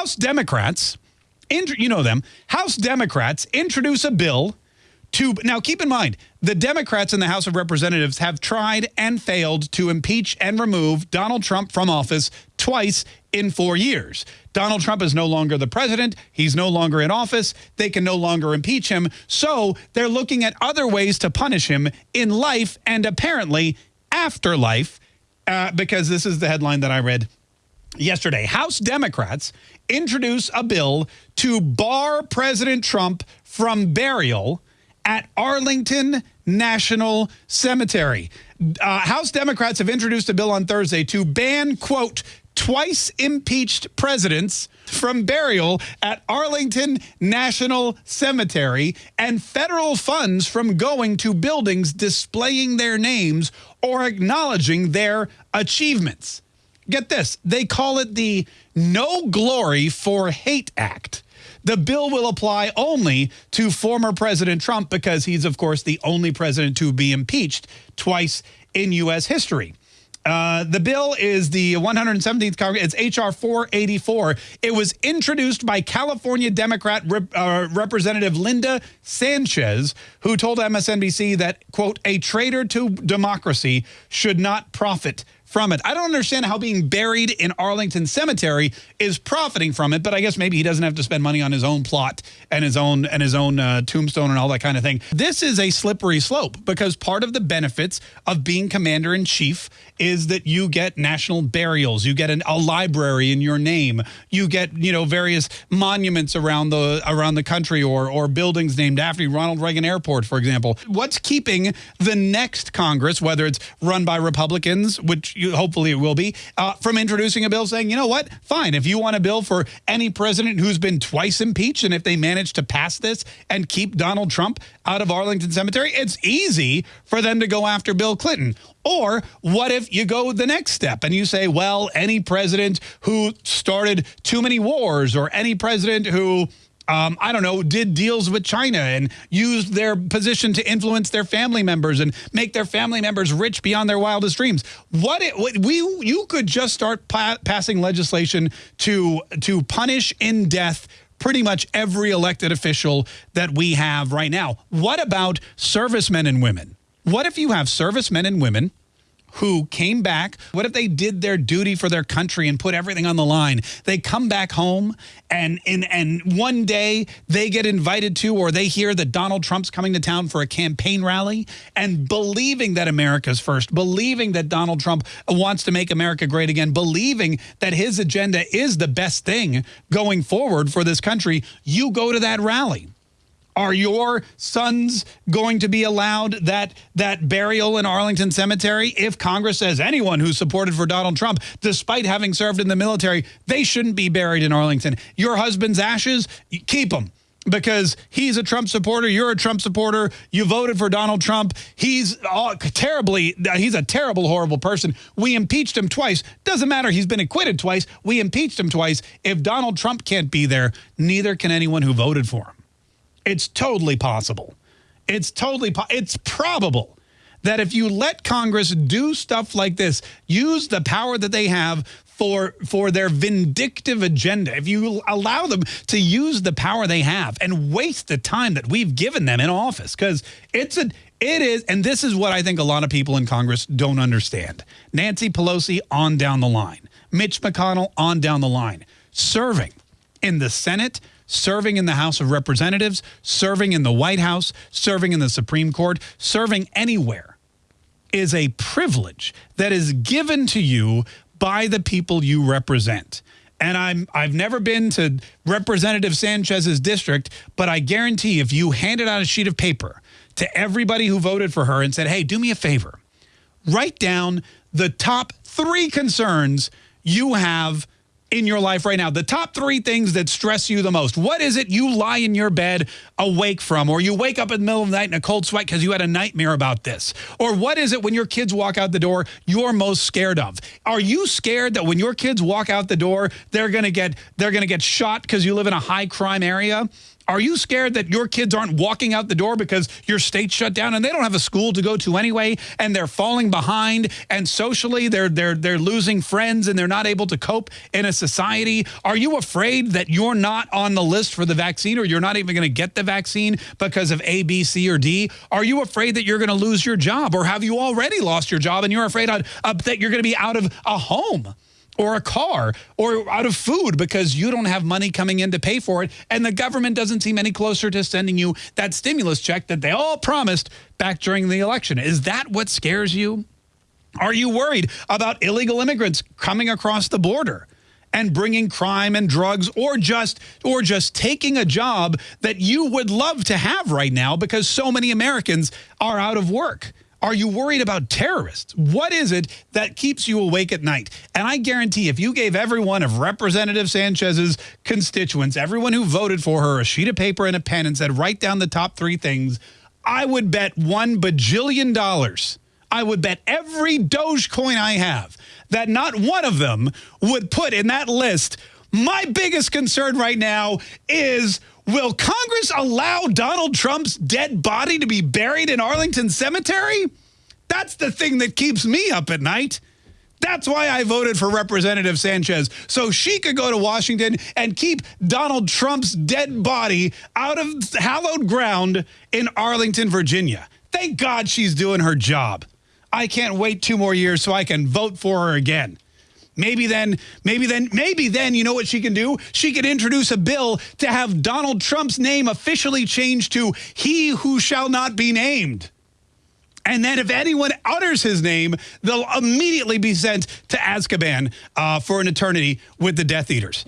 House Democrats, you know them, House Democrats introduce a bill to now keep in mind the Democrats in the House of Representatives have tried and failed to impeach and remove Donald Trump from office twice in four years. Donald Trump is no longer the president. He's no longer in office. They can no longer impeach him. So they're looking at other ways to punish him in life and apparently afterlife, uh, because this is the headline that I read yesterday. House Democrats introduce a bill to bar President Trump from burial at Arlington National Cemetery. Uh, House Democrats have introduced a bill on Thursday to ban, quote, twice impeached presidents from burial at Arlington National Cemetery and federal funds from going to buildings displaying their names or acknowledging their achievements. Get this, they call it the No Glory for Hate Act. The bill will apply only to former President Trump because he's, of course, the only president to be impeached twice in U.S. history. Uh, the bill is the 117th Congress. It's H.R. 484. It was introduced by California Democrat Rep, uh, Representative Linda Sanchez, who told MSNBC that, quote, a traitor to democracy should not profit from it. I don't understand how being buried in Arlington Cemetery is profiting from it, but I guess maybe he doesn't have to spend money on his own plot and his own and his own uh, tombstone and all that kind of thing. This is a slippery slope because part of the benefits of being commander in chief is that you get national burials, you get an, a library in your name, you get you know various monuments around the around the country or or buildings named after you, Ronald Reagan Airport, for example. What's keeping the next Congress, whether it's run by Republicans, which you, hopefully it will be, uh, from introducing a bill saying, you know what, fine, if you want a bill for any president who's been twice impeached and if they manage to pass this and keep Donald Trump out of Arlington Cemetery, it's easy for them to go after Bill Clinton. Or what if you go the next step and you say, well, any president who started too many wars or any president who um, I don't know, did deals with China and used their position to influence their family members and make their family members rich beyond their wildest dreams. What, it, what we you could just start pa passing legislation to to punish in death pretty much every elected official that we have right now. What about servicemen and women? What if you have servicemen and women who came back. What if they did their duty for their country and put everything on the line? They come back home and, and, and one day they get invited to or they hear that Donald Trump's coming to town for a campaign rally and believing that America's first, believing that Donald Trump wants to make America great again, believing that his agenda is the best thing going forward for this country, you go to that rally. Are your sons going to be allowed that that burial in Arlington Cemetery if Congress says anyone who supported for Donald Trump, despite having served in the military, they shouldn't be buried in Arlington? Your husband's ashes, keep them because he's a Trump supporter. You're a Trump supporter. You voted for Donald Trump. He's uh, terribly, uh, he's a terrible, horrible person. We impeached him twice. Doesn't matter. He's been acquitted twice. We impeached him twice. If Donald Trump can't be there, neither can anyone who voted for him. It's totally possible. It's totally, it's probable that if you let Congress do stuff like this, use the power that they have for for their vindictive agenda, if you allow them to use the power they have and waste the time that we've given them in office, because it's a it is, and this is what I think a lot of people in Congress don't understand. Nancy Pelosi on down the line, Mitch McConnell on down the line, serving in the Senate, serving in the House of Representatives, serving in the White House, serving in the Supreme Court, serving anywhere is a privilege that is given to you by the people you represent. And I'm I've never been to Representative Sanchez's district, but I guarantee if you handed out a sheet of paper to everybody who voted for her and said, "Hey, do me a favor. Write down the top 3 concerns you have in your life right now, the top three things that stress you the most. What is it you lie in your bed awake from, or you wake up in the middle of the night in a cold sweat because you had a nightmare about this? Or what is it when your kids walk out the door you're most scared of? Are you scared that when your kids walk out the door, they're going to get they're going to get shot because you live in a high crime area? Are you scared that your kids aren't walking out the door because your state's shut down and they don't have a school to go to anyway and they're falling behind and socially they're they're they're losing friends and they're not able to cope in a society? Are you afraid that you're not on the list for the vaccine or you're not even going to get the vaccine because of A, B, C, or D? Are you afraid that you're going to lose your job or have you already lost your job and you're afraid that you're going to be out of a home? Or a car or out of food because you don't have money coming in to pay for it and the government doesn't seem any closer to sending you that stimulus check that they all promised back during the election. Is that what scares you? Are you worried about illegal immigrants coming across the border? and bringing crime and drugs or just or just taking a job that you would love to have right now because so many Americans are out of work. Are you worried about terrorists? What is it that keeps you awake at night? And I guarantee if you gave every one of Representative Sanchez's constituents, everyone who voted for her, a sheet of paper and a pen and said, write down the top three things, I would bet one bajillion dollars. I would bet every Dogecoin I have that not one of them would put in that list. My biggest concern right now is Will Congress allow Donald Trump's dead body to be buried in Arlington Cemetery? That's the thing that keeps me up at night. That's why I voted for Representative Sanchez, so she could go to Washington and keep Donald Trump's dead body out of hallowed ground in Arlington, Virginia. Thank God she's doing her job. I can't wait two more years so I can vote for her again. Maybe then, maybe then, maybe then, you know what she can do? She can introduce a bill to have Donald Trump's name officially changed to he who shall not be named. And then if anyone utters his name, they'll immediately be sent to Azkaban uh, for an eternity with the Death Eaters.